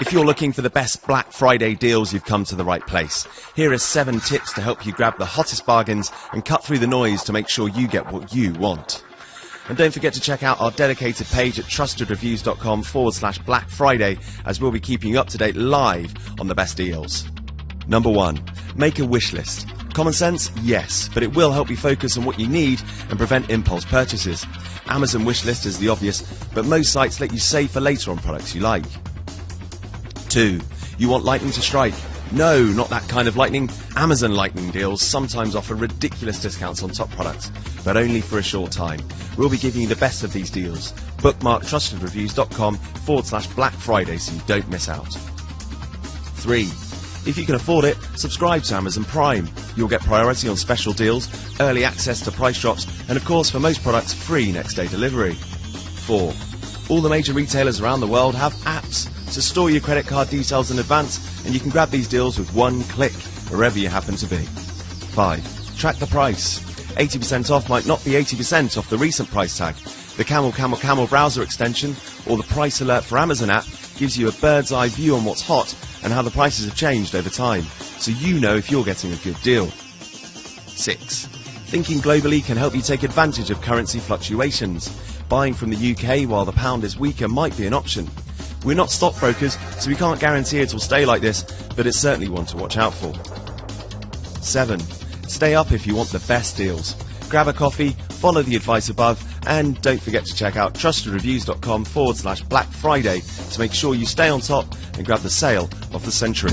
If you're looking for the best Black Friday deals, you've come to the right place. Here are seven tips to help you grab the hottest bargains and cut through the noise to make sure you get what you want. And don't forget to check out our dedicated page at trustedreviews.com forward slash Black Friday as we'll be keeping you up to date live on the best deals. Number one, make a wish list. Common sense? Yes, but it will help you focus on what you need and prevent impulse purchases. Amazon wishlist is the obvious, but most sites let you save for later on products you like. 2. You want lightning to strike? No, not that kind of lightning. Amazon lightning deals sometimes offer ridiculous discounts on top products, but only for a short time. We'll be giving you the best of these deals. Bookmark trustedreviews.com forward slash Black Friday so you don't miss out. 3. If you can afford it, subscribe to Amazon Prime. You'll get priority on special deals, early access to price drops, and of course, for most products, free next day delivery. 4. All the major retailers around the world have apps, to store your credit card details in advance, and you can grab these deals with one click, wherever you happen to be. 5. Track the price. 80% off might not be 80% off the recent price tag. The Camel Camel Camel browser extension, or the Price Alert for Amazon app, gives you a bird's eye view on what's hot and how the prices have changed over time, so you know if you're getting a good deal. 6. Thinking globally can help you take advantage of currency fluctuations. Buying from the UK while the pound is weaker might be an option. We're not stockbrokers, so we can't guarantee it will stay like this, but it's certainly one to watch out for. 7. Stay up if you want the best deals. Grab a coffee, follow the advice above, and don't forget to check out trustedreviews.com forward slash Black Friday to make sure you stay on top and grab the sale of the century.